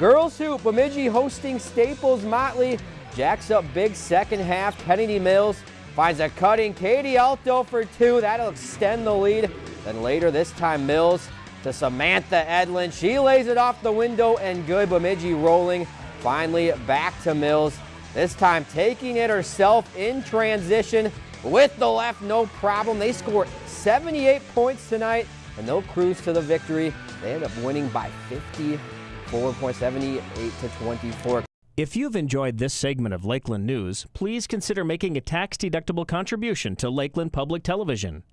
Girls Hoop, Bemidji hosting Staples Motley. Jacks up big second half. Kennedy Mills finds a cutting. Katie Alto for two. That'll extend the lead. Then later, this time Mills to Samantha Edlin. She lays it off the window and good. Bemidji rolling. Finally back to Mills. This time taking it herself in transition with the left, no problem. They score 78 points tonight and they'll cruise to the victory. They end up winning by 54.78 to 24. If you've enjoyed this segment of Lakeland News, please consider making a tax-deductible contribution to Lakeland Public Television.